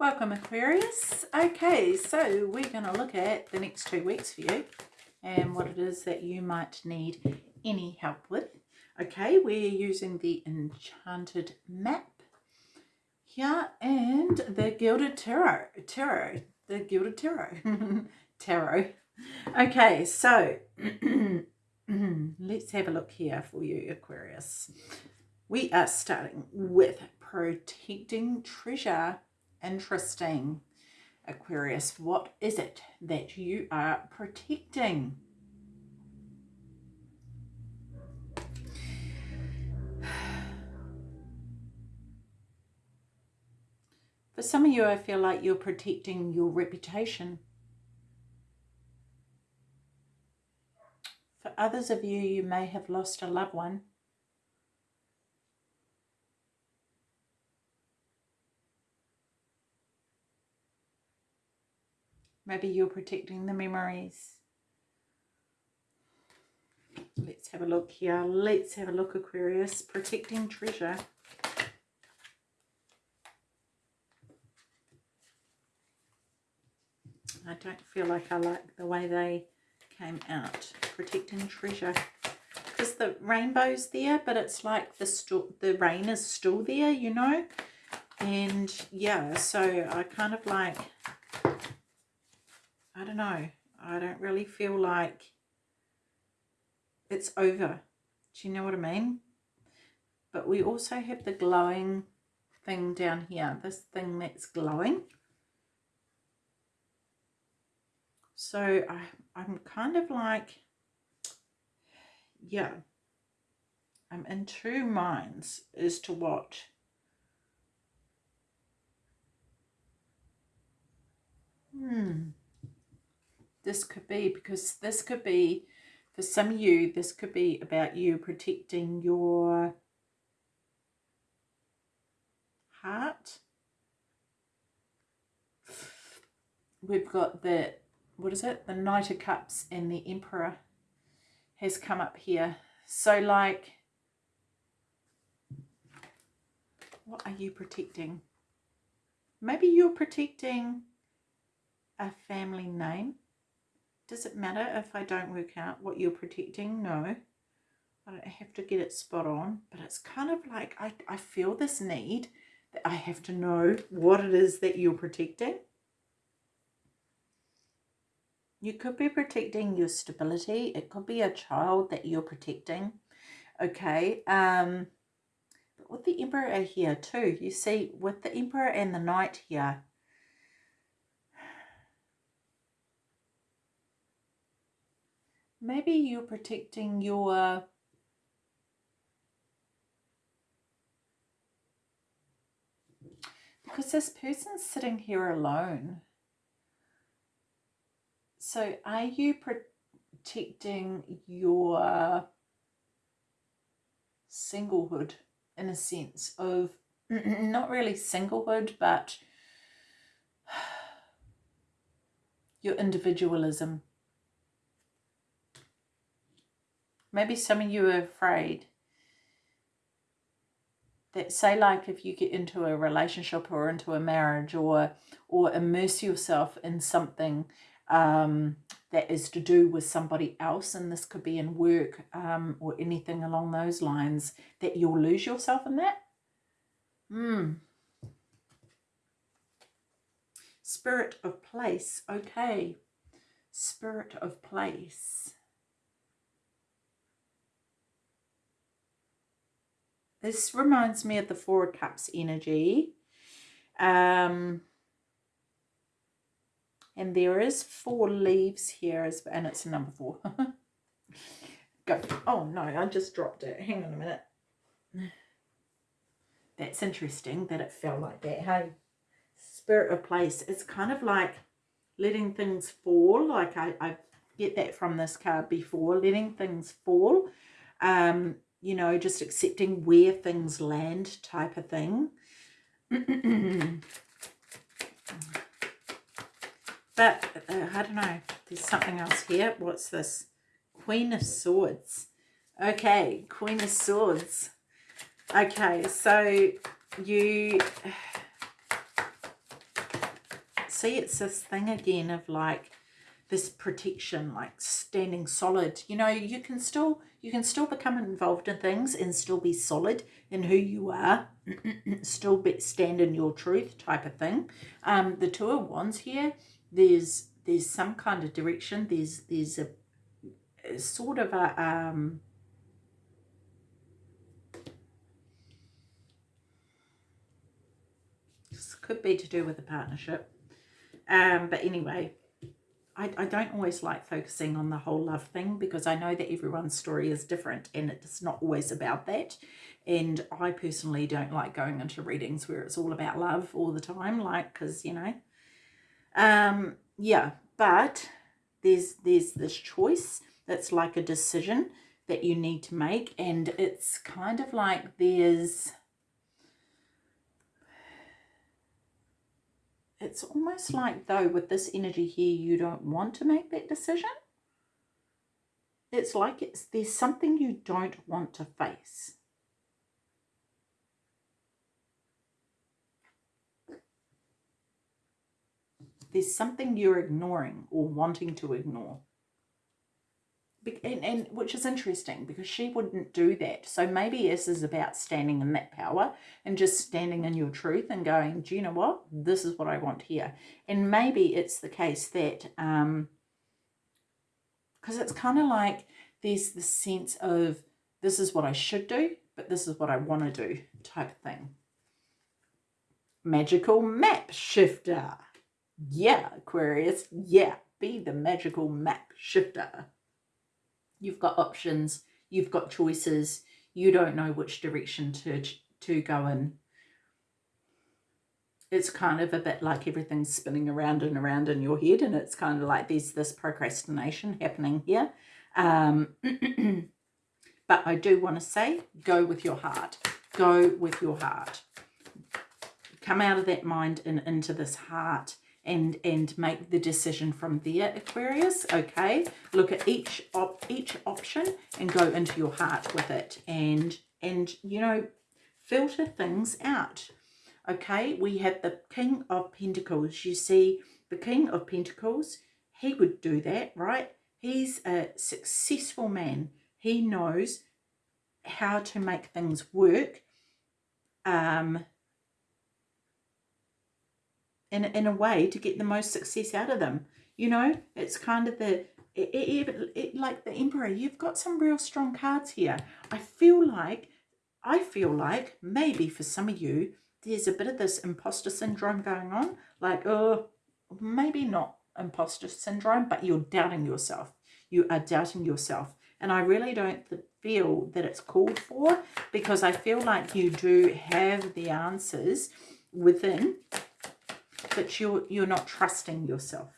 Welcome Aquarius. Okay, so we're going to look at the next two weeks for you and what it is that you might need any help with. Okay, we're using the Enchanted Map here and the Gilded Tarot. Tarot. The Gilded Tarot. tarot. Okay, so let's have a look here for you, Aquarius. We are starting with protecting treasure interesting. Aquarius, what is it that you are protecting? For some of you, I feel like you're protecting your reputation. For others of you, you may have lost a loved one. Maybe you're protecting the memories. Let's have a look here. Let's have a look, Aquarius. Protecting treasure. I don't feel like I like the way they came out. Protecting treasure. Because the rainbow's there, but it's like the, the rain is still there, you know? And yeah, so I kind of like I don't know. I don't really feel like it's over. Do you know what I mean? But we also have the glowing thing down here. This thing that's glowing. So I, I'm kind of like, yeah, I'm in two minds as to what Hmm this could be because this could be for some of you this could be about you protecting your heart. We've got the what is it? The knight of cups and the emperor has come up here. So like what are you protecting? Maybe you're protecting a family name does it matter if I don't work out what you're protecting? No. I don't have to get it spot on, but it's kind of like I, I feel this need that I have to know what it is that you're protecting. You could be protecting your stability. It could be a child that you're protecting. Okay. Um, but with the Emperor here too, you see with the Emperor and the Knight here, maybe you're protecting your because this person's sitting here alone. So are you protecting your singlehood in a sense of not really singlehood, but your individualism? Maybe some of you are afraid that say like if you get into a relationship or into a marriage or or immerse yourself in something um, that is to do with somebody else and this could be in work um, or anything along those lines that you'll lose yourself in that? Hmm. spirit of place. Okay. Spirit of place This reminds me of the Four of Cups energy. Um, and there is four leaves here, as, and it's number four. Go. Oh, no, I just dropped it. Hang on a minute. That's interesting that it fell like that. Hey, spirit of place. It's kind of like letting things fall. Like I, I get that from this card before. Letting things fall. Um, you know, just accepting where things land type of thing. but uh, I don't know, there's something else here. What's this? Queen of Swords. Okay, Queen of Swords. Okay, so you see it's this thing again of like this protection like standing solid you know you can still you can still become involved in things and still be solid in who you are still be, stand in your truth type of thing. Um the two of wands here there's there's some kind of direction. There's there's a, a sort of a um this could be to do with a partnership. Um but anyway I, I don't always like focusing on the whole love thing because I know that everyone's story is different and it's not always about that. And I personally don't like going into readings where it's all about love all the time, like, because, you know, um, yeah, but there's, there's this choice that's like a decision that you need to make. And it's kind of like there's, it's almost like though with this energy here you don't want to make that decision. It's like it's there's something you don't want to face. There's something you're ignoring or wanting to ignore and, and which is interesting because she wouldn't do that. So maybe this is about standing in that power and just standing in your truth and going do you know what? This is what i want here. And maybe it's the case that um because it's kind of like there's the sense of this is what i should do but this is what i want to do type of thing. Magical map shifter. Yeah aquarius. Yeah be the magical map shifter you've got options, you've got choices, you don't know which direction to, to go in. It's kind of a bit like everything's spinning around and around in your head and it's kind of like there's this procrastination happening here. Um, but I do want to say, go with your heart. Go with your heart. Come out of that mind and into this heart and and make the decision from there aquarius okay? Look at each op each option and go into your heart with it and and you know filter things out okay? We have the king of pentacles. You see the king of pentacles he would do that right? He's a successful man. He knows how to make things work um in, in a way to get the most success out of them. You know, it's kind of the, it, it, it, like the Emperor, you've got some real strong cards here. I feel like, I feel like maybe for some of you, there's a bit of this imposter syndrome going on. Like, oh, maybe not imposter syndrome, but you're doubting yourself. You are doubting yourself. And I really don't feel that it's called for because I feel like you do have the answers within but you're you're not trusting yourself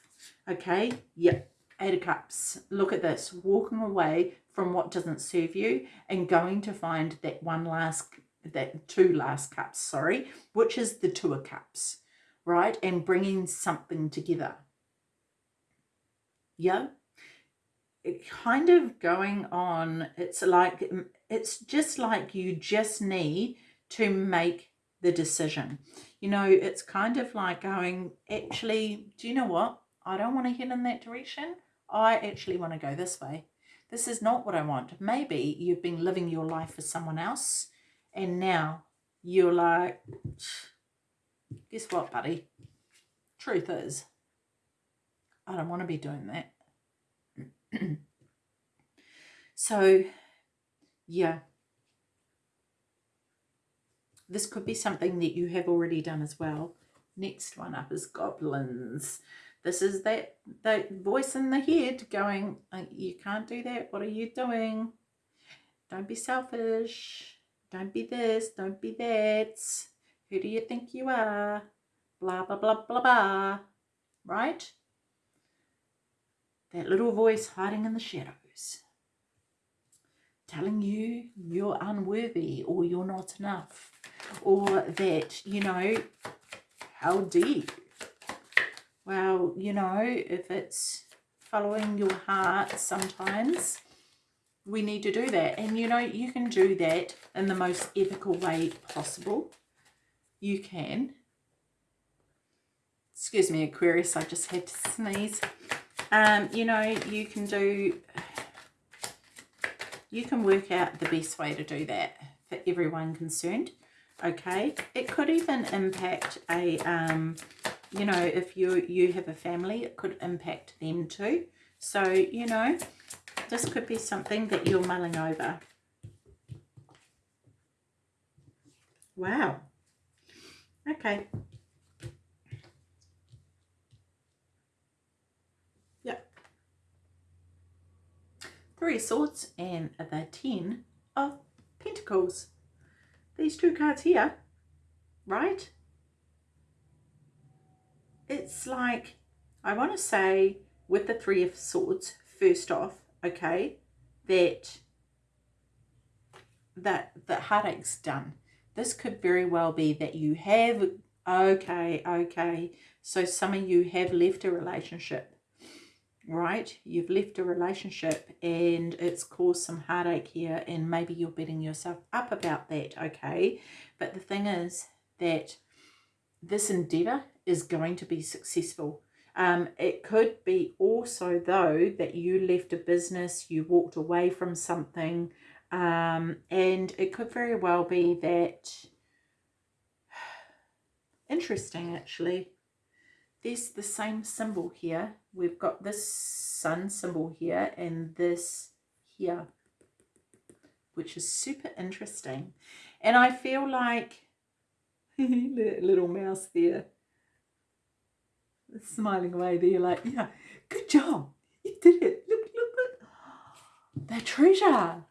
okay? Yep eight of cups. Look at this walking away from what doesn't serve you and going to find that one last that two last cups sorry which is the two of cups right? And bringing something together. Yeah? It kind of going on it's like it's just like you just need to make the decision you know, it's kind of like going, actually, do you know what? I don't want to head in that direction. I actually want to go this way. This is not what I want. Maybe you've been living your life for someone else and now you're like, guess what, buddy? Truth is, I don't want to be doing that. so, yeah, this could be something that you have already done as well. Next one up is goblins. This is that, that voice in the head going, uh, you can't do that. What are you doing? Don't be selfish. Don't be this. Don't be that. Who do you think you are? Blah, blah, blah, blah, blah. Right? That little voice hiding in the shadows. Telling you you're unworthy or you're not enough or that, you know, how deep? Well, you know, if it's following your heart sometimes, we need to do that. And, you know, you can do that in the most ethical way possible. You can. excuse me, Aquarius, I just had to sneeze. Um, you know, you can do, you can work out the best way to do that for everyone concerned. Okay, it could even impact a, um, you know, if you you have a family, it could impact them too. So, you know, this could be something that you're mulling over. Wow. Okay. Yep. Three of Swords and the Ten of Pentacles. These two cards here, right? It's like, I want to say with the Three of Swords, first off, okay, that that the heartache's done. This could very well be that you have, okay, okay, so some of you have left a relationship, right? You've left a relationship and it's caused some heartache here and maybe you're beating yourself up about that, okay? But the thing is that this endeavour is going to be successful. Um, it could be also, though, that you left a business, you walked away from something, um, and it could very well be that, interesting actually, there's the same symbol here. We've got this sun symbol here and this here, which is super interesting. And I feel like, little mouse there, smiling away there like, yeah, good job. You did it. Look, look, look. The treasure.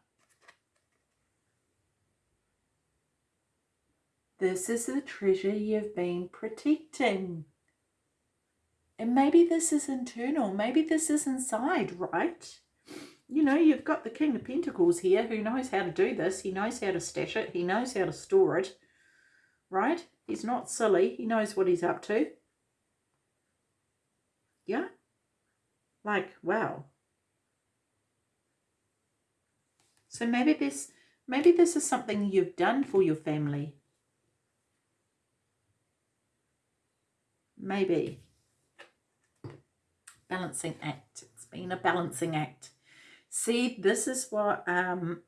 This is the treasure you've been protecting. And maybe this is internal. Maybe this is inside, right? You know, you've got the King of Pentacles here who knows how to do this. He knows how to stash it. He knows how to store it, right? He's not silly. He knows what he's up to. Yeah? Like, wow. So maybe this, maybe this is something you've done for your family. Maybe. Balancing act. It's been a balancing act. See, this is what um,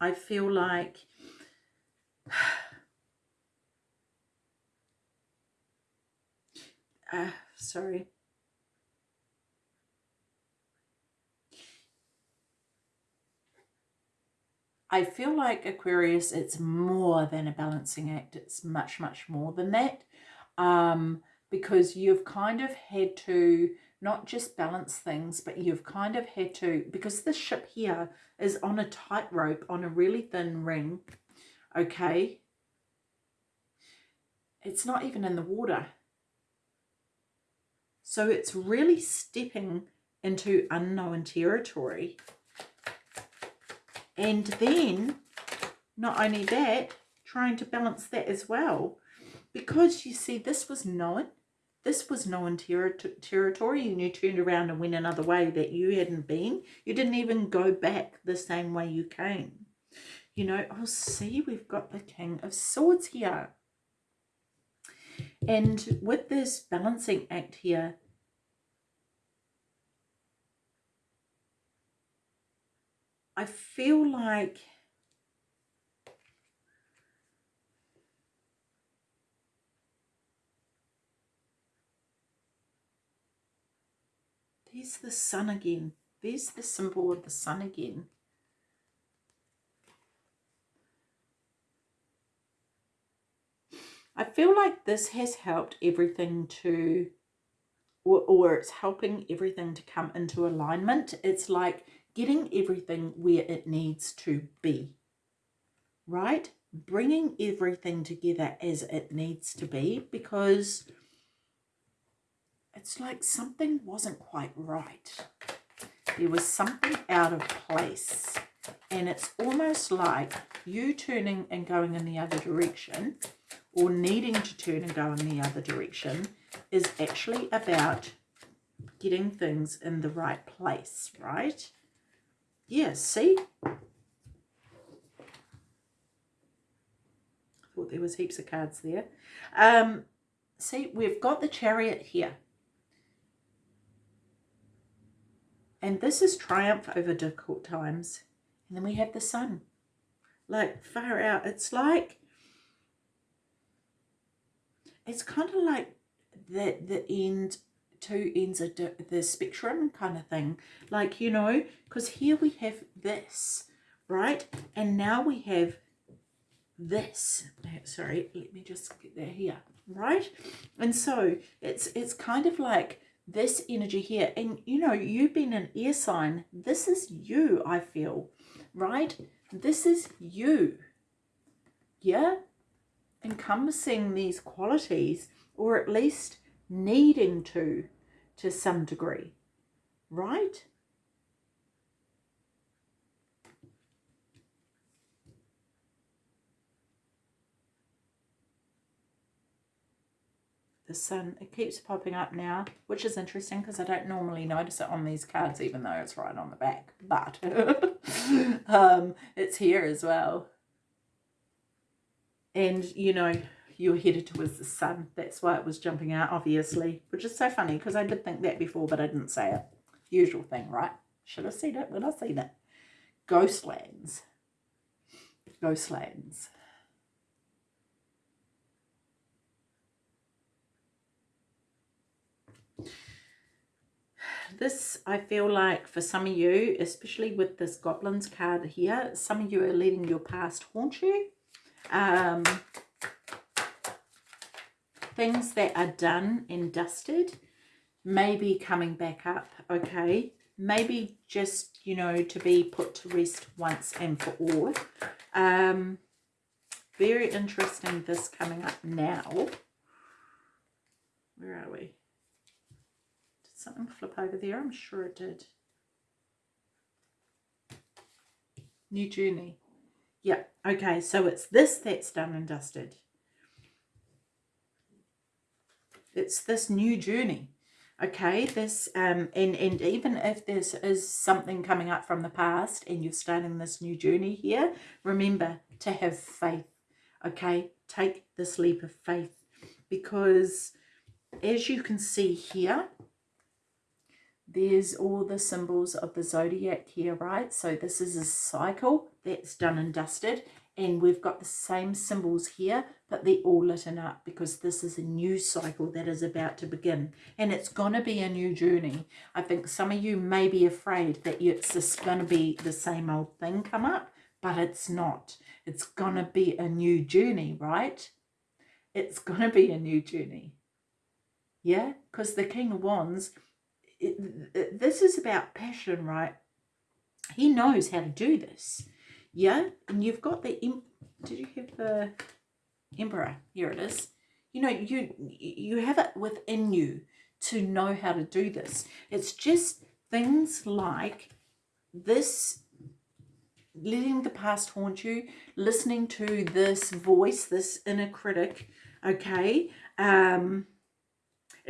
I feel like uh, sorry. I feel like Aquarius, it's more than a balancing act. It's much, much more than that. Um, because you've kind of had to not just balance things, but you've kind of had to, because this ship here is on a tightrope, on a really thin ring, okay? It's not even in the water. So it's really stepping into unknown territory. And then, not only that, trying to balance that as well. Because you see, this was known. This was known ter territory and you turned around and went another way that you hadn't been. You didn't even go back the same way you came. You know, oh, see, we've got the King of Swords here. And with this balancing act here, I feel like there's the sun again. There's the symbol of the sun again. I feel like this has helped everything to, or, or it's helping everything to come into alignment. It's like getting everything where it needs to be, right? Bringing everything together as it needs to be because it's like something wasn't quite right. There was something out of place. And it's almost like you turning and going in the other direction or needing to turn and go in the other direction is actually about getting things in the right place, right? Yeah, see? I thought there was heaps of cards there. Um, see, we've got the chariot here. And this is triumph over difficult times. And then we have the sun. Like, far out. It's like, it's kind of like the, the end, two ends of the spectrum kind of thing. Like, you know, because here we have this, right? And now we have this. Sorry, let me just get that here, right? And so it's it's kind of like this energy here. And, you know, you've been an air sign. This is you, I feel, right? This is you. Yeah? Encompassing these qualities, or at least needing to, to some degree, right? The sun it keeps popping up now which is interesting because I don't normally notice it on these cards even though it's right on the back but um, it's here as well. And you know you're headed towards the sun. That's why it was jumping out obviously which is so funny because I did think that before but I didn't say it. Usual thing right? Should have seen it when I seen it. Ghostlands. Ghostlands this I feel like for some of you, especially with this goblins card here, some of you are letting your past haunt you. Um, things that are done and dusted may be coming back up, okay? Maybe just, you know, to be put to rest once and for all. Um, very interesting this coming up now. Where are we? Something flip over there? I'm sure it did. New journey. Yeah, okay, so it's this that's done and dusted. It's this new journey. Okay, this, um, and, and even if this is something coming up from the past and you're starting this new journey here, remember to have faith. Okay, take this leap of faith because as you can see here, there's all the symbols of the zodiac here, right? So this is a cycle that's done and dusted. And we've got the same symbols here, but they're all lit up because this is a new cycle that is about to begin. And it's going to be a new journey. I think some of you may be afraid that it's just going to be the same old thing come up, but it's not. It's going to be a new journey, right? It's going to be a new journey. Yeah, because the King of Wands this is about passion, right? He knows how to do this. Yeah, and you've got the, did you have the emperor? Here it is. You know, you you have it within you to know how to do this. It's just things like this letting the past haunt you, listening to this voice, this inner critic, okay? Um,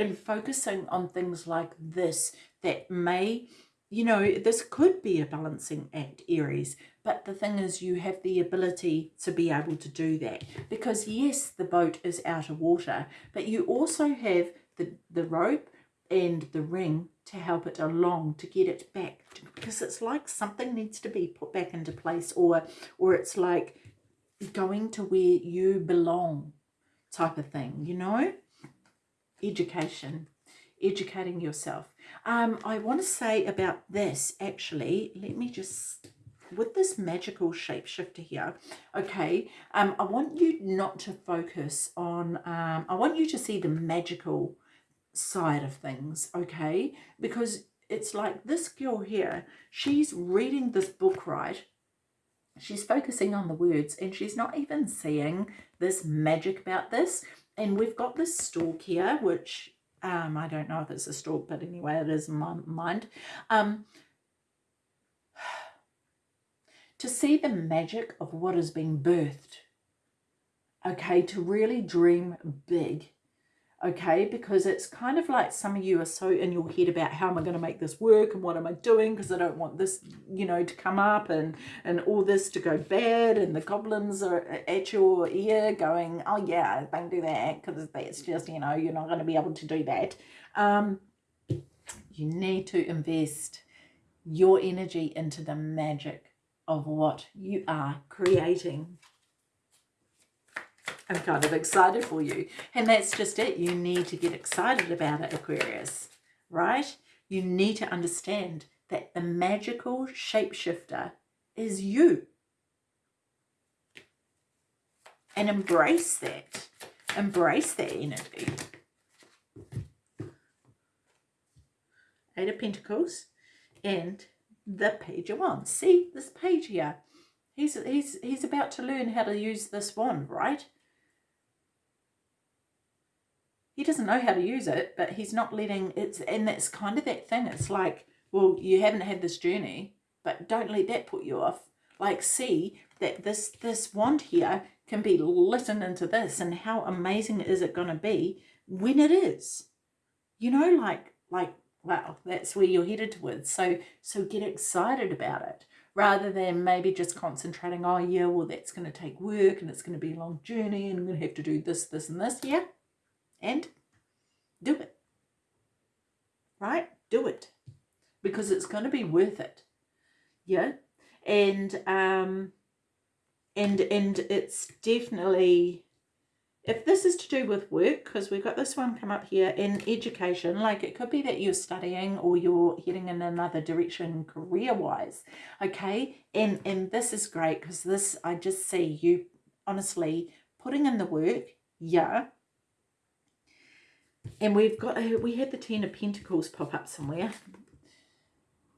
and focusing on things like this that may you know this could be a balancing act aries but the thing is you have the ability to be able to do that. Because yes the boat is out of water but you also have the the rope and the ring to help it along to get it back because it's like something needs to be put back into place or or it's like going to where you belong type of thing you know education, educating yourself. Um, I want to say about this, actually, let me just, with this magical shapeshifter here, okay, um, I want you not to focus on, um, I want you to see the magical side of things, okay, because it's like this girl here, she's reading this book, right, she's focusing on the words and she's not even seeing this magic about this and we've got this stalk here, which um, I don't know if it's a stalk, but anyway, it is in my mind. Um, to see the magic of what is being birthed, okay, to really dream big, okay? Because it's kind of like some of you are so in your head about how am i going to make this work and what am i doing? Because i don't want this you know to come up and and all this to go bad and the goblins are at your ear going oh yeah don't do that because that's just you know you're not going to be able to do that. Um you need to invest your energy into the magic of what you are creating I'm kind of excited for you. And that's just it. You need to get excited about it, Aquarius, right? You need to understand that the magical shapeshifter is you. And embrace that. Embrace that energy. Eight of Pentacles and the Page of Wands. See this page here? He's, he's, he's about to learn how to use this wand, right? He doesn't know how to use it, but he's not letting it's and that's kind of that thing. It's like, well, you haven't had this journey, but don't let that put you off. Like see that this this wand here can be litten into this and how amazing is it gonna be when it is. You know, like like wow, that's where you're headed towards. So so get excited about it rather than maybe just concentrating, oh yeah, well that's going to take work and it's going to be a long journey and I'm going to have to do this, this and this. Yeah, and do it. Right? Do it. Because it's going to be worth it. Yeah? And um and and it's definitely if this is to do with work because we've got this one come up here in education like it could be that you're studying or you're heading in another direction career wise okay and and this is great because this i just see you honestly putting in the work yeah and we've got we had the ten of pentacles pop up somewhere.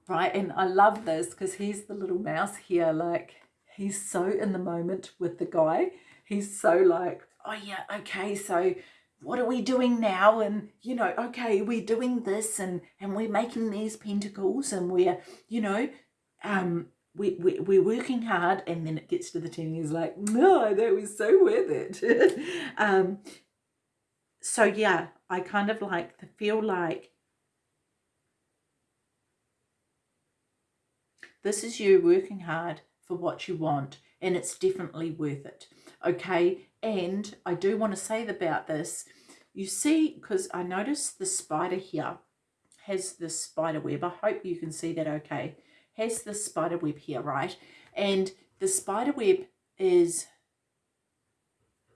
Right and i love this because he's the little mouse here like he's so in the moment with the guy. He's so like oh yeah okay so what are we doing now? And you know okay we're doing this and and we're making these pentacles and we're you know um we, we, we're working hard. And then it gets to the 10 he's like no that was so worth it. Um so yeah I kind of like to feel like this is you working hard for what you want and it's definitely worth it. Okay, and I do want to say about this, you see, because I noticed the spider here has this spider web. I hope you can see that okay. Has this spider web here, right? And the spider web is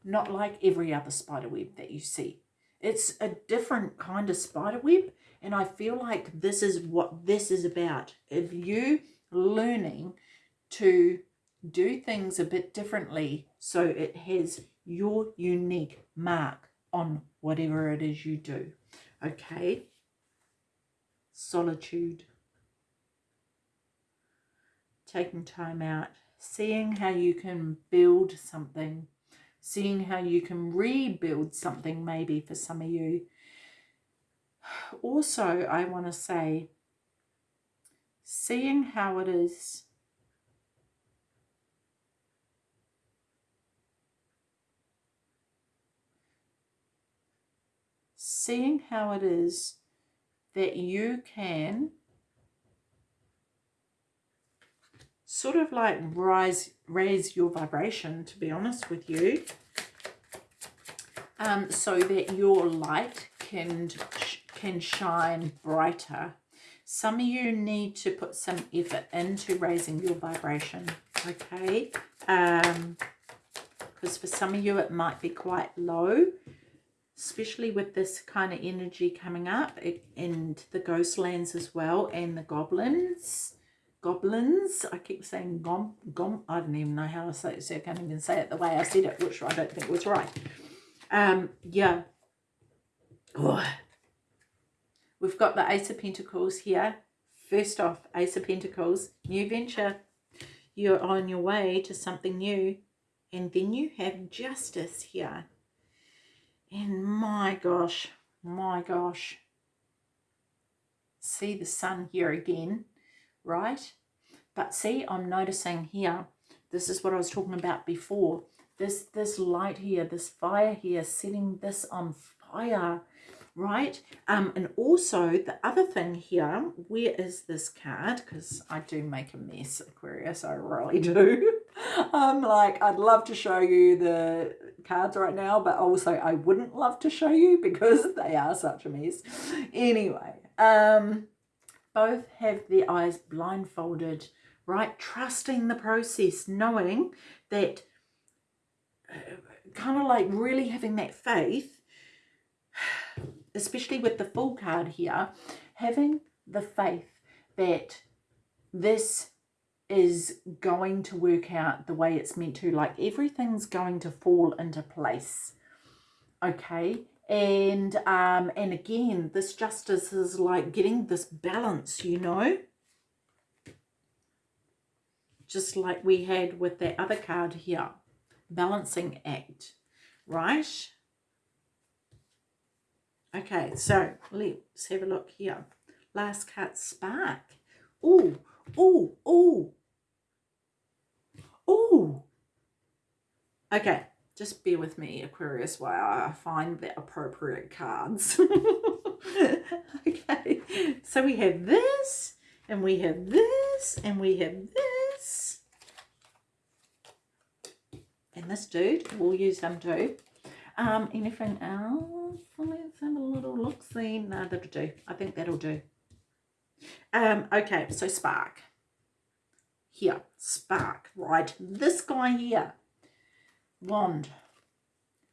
not like every other spider web that you see. It's a different kind of spider web. And I feel like this is what this is about. If you learning to do things a bit differently so it has your unique mark on whatever it is you do. Okay? Solitude. Taking time out. Seeing how you can build something seeing how you can rebuild something maybe for some of you. Also, I want to say, seeing how it is seeing how it is that you can sort of like rise raise your vibration to be honest with you um, so that your light can can shine brighter. Some of you need to put some effort into raising your vibration okay? Um because for some of you it might be quite low especially with this kind of energy coming up and the ghost lands as well and the goblins goblins. I keep saying gom, gom. I don't even know how to say it, so I can't even say it the way I said it, which I don't think was right. Um, yeah. Oh. We've got the Ace of Pentacles here. First off, Ace of Pentacles, new venture. You're on your way to something new. And then you have Justice here. And my gosh, my gosh. See the sun here again right? But see, I'm noticing here, this is what I was talking about before. This, this light here, this fire here, setting this on fire, right um and also the other thing here where is this card because i do make a mess aquarius i really do i'm like i'd love to show you the cards right now but also i wouldn't love to show you because they are such a mess anyway um both have their eyes blindfolded right trusting the process knowing that uh, kind of like really having that faith especially with the full card here, having the faith that this is going to work out the way it's meant to. Like everything's going to fall into place. Okay. And um and again, this justice is like getting this balance, you know. Just like we had with that other card here. Balancing act. Right? Okay, so let's have a look here. Last card, Spark. Oh, oh, oh. Oh. Okay, just bear with me, Aquarius, while I find the appropriate cards. okay, so we have this, and we have this, and we have this. And this dude, we'll use them too. Um, anything else? Let's have a little look see. No, that'll do. I think that'll do. Um, okay, so spark. Here, spark, right? This guy here, wand.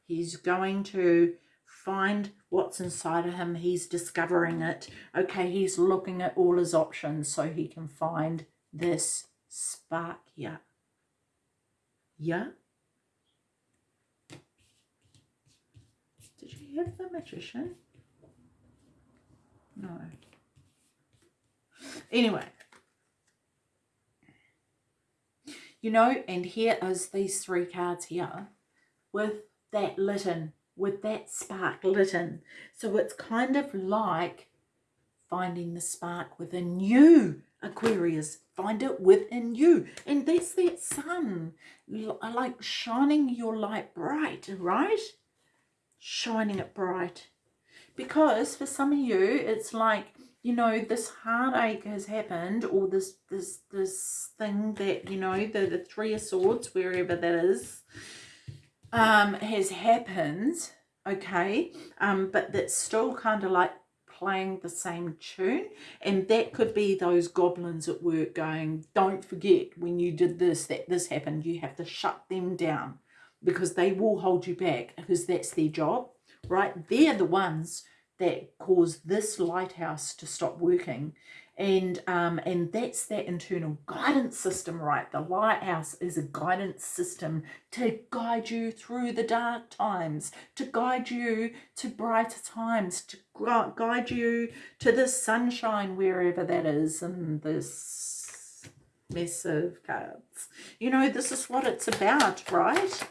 He's going to find what's inside of him. He's discovering it. Okay, he's looking at all his options so he can find this spark here. Yeah? Did you have the magician? No. Anyway. You know, and here is these three cards here with that litten, with that spark litten. So it's kind of like finding the spark within you, Aquarius. Find it within you. And that's that sun, uh, like shining your light bright, right? shining it bright. Because for some of you, it's like, you know, this heartache has happened or this this this thing that, you know, the, the Three of Swords, wherever that is, um, has happened, okay? Um, but that's still kind of like playing the same tune and that could be those goblins at work going don't forget when you did this that this happened you have to shut them down because they will hold you back because that's their job, right? They're the ones that cause this lighthouse to stop working. And um, and that's that internal guidance system, right? The lighthouse is a guidance system to guide you through the dark times, to guide you to brighter times, to guide you to the sunshine wherever that is in this mess of cards. You know, this is what it's about, right?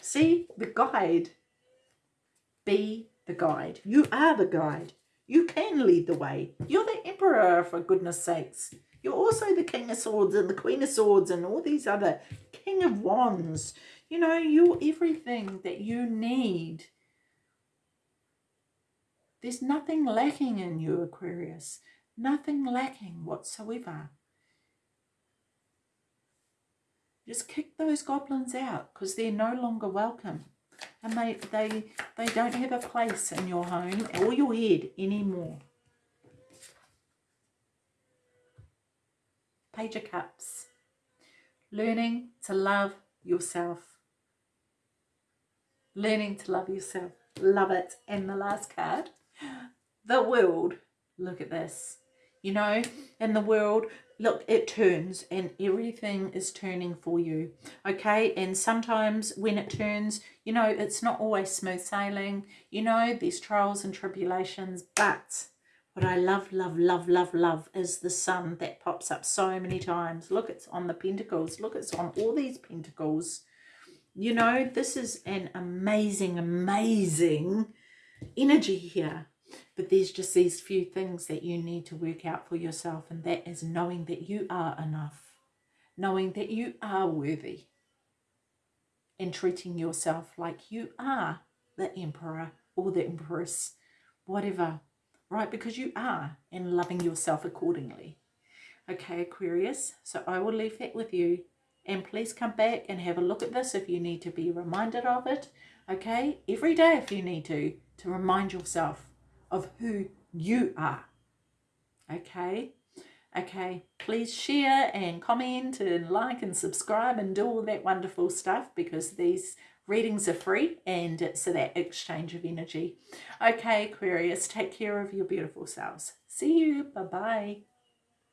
See, the guide. Be the guide. You are the guide. You can lead the way. You're the emperor, for goodness sakes. You're also the king of swords and the queen of swords and all these other king of wands. You know, you're everything that you need. There's nothing lacking in you, Aquarius. Nothing lacking whatsoever. Just kick those goblins out because they're no longer welcome. And they, they, they don't have a place in your home or your head anymore. Page of Cups. Learning to love yourself. Learning to love yourself. Love it. And the last card. The world. Look at this. You know, in the world, look it turns and everything is turning for you okay? And sometimes when it turns you know it's not always smooth sailing you know there's trials and tribulations but what I love love love love love is the sun that pops up so many times. Look it's on the pentacles look it's on all these pentacles. You know this is an amazing amazing energy here but there's just these few things that you need to work out for yourself, and that is knowing that you are enough, knowing that you are worthy, and treating yourself like you are the emperor or the empress, whatever, right? Because you are and loving yourself accordingly. Okay, Aquarius, so I will leave that with you. And please come back and have a look at this if you need to be reminded of it. Okay, every day if you need to, to remind yourself of who you are. Okay, okay, please share and comment and like and subscribe and do all that wonderful stuff because these readings are free and it's that exchange of energy. Okay, Aquarius, take care of your beautiful selves. See you. Bye-bye.